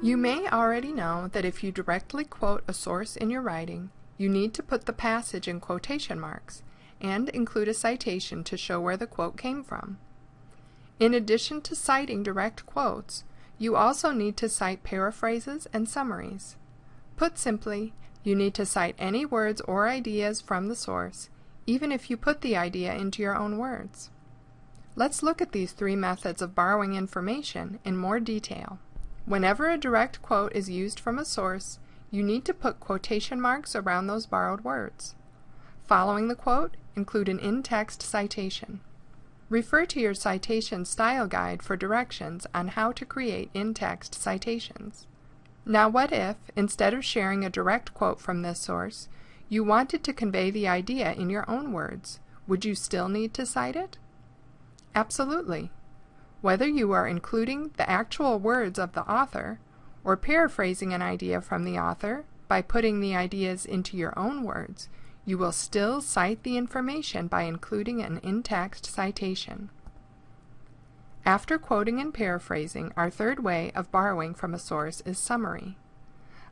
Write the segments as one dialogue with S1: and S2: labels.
S1: You may already know that if you directly quote a source in your writing, you need to put the passage in quotation marks and include a citation to show where the quote came from. In addition to citing direct quotes, you also need to cite paraphrases and summaries. Put simply, you need to cite any words or ideas from the source, even if you put the idea into your own words. Let's look at these three methods of borrowing information in more detail. Whenever a direct quote is used from a source, you need to put quotation marks around those borrowed words. Following the quote, include an in-text citation. Refer to your citation style guide for directions on how to create in-text citations. Now what if, instead of sharing a direct quote from this source, you wanted to convey the idea in your own words? Would you still need to cite it? Absolutely. Whether you are including the actual words of the author or paraphrasing an idea from the author by putting the ideas into your own words, you will still cite the information by including an in-text citation. After quoting and paraphrasing, our third way of borrowing from a source is summary.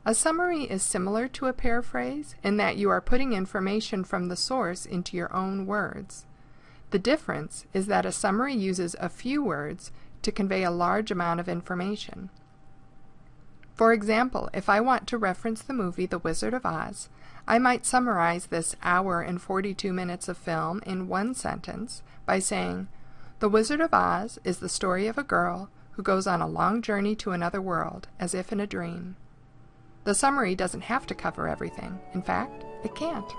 S1: A summary is similar to a paraphrase in that you are putting information from the source into your own words. The difference is that a summary uses a few words to convey a large amount of information. For example, if I want to reference the movie The Wizard of Oz, I might summarize this hour and 42 minutes of film in one sentence by saying, The Wizard of Oz is the story of a girl who goes on a long journey to another world, as if in a dream. The summary doesn't have to cover everything. In fact, it can't.